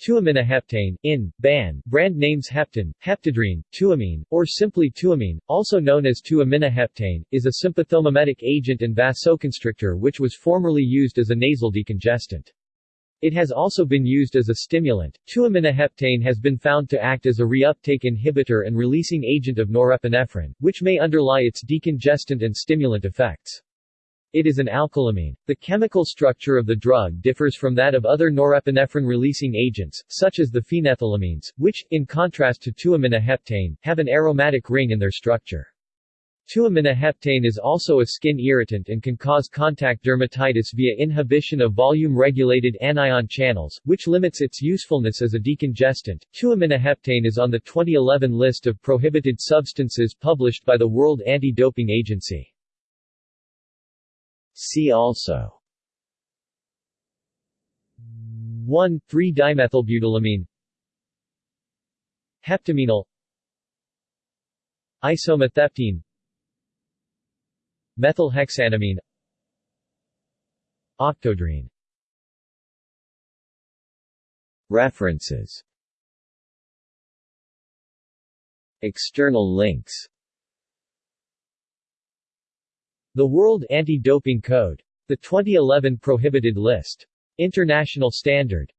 Tuaminoheptane, in, ban, brand names Heptan, Heptadrine, Tuamine, or simply Tuamine, also known as 2-aminoheptane, is a sympathomimetic agent and vasoconstrictor which was formerly used as a nasal decongestant. It has also been used as a stimulant. Tuaminoheptane has been found to act as a reuptake inhibitor and releasing agent of norepinephrine, which may underlie its decongestant and stimulant effects. It is an alkylamine. The chemical structure of the drug differs from that of other norepinephrine-releasing agents, such as the phenethylamines, which, in contrast to tuaminoheptane, have an aromatic ring in their structure. Tuaminoheptane is also a skin irritant and can cause contact dermatitis via inhibition of volume-regulated anion channels, which limits its usefulness as a decongestant. Tuaminoheptane is on the 2011 list of prohibited substances published by the World Anti-Doping Agency. See also. 1,3-dimethylbutylamine Heptaminol Isometheptene Methylhexanamine Octodrine. References. External links the World Anti-Doping Code. The 2011 Prohibited List. International Standard.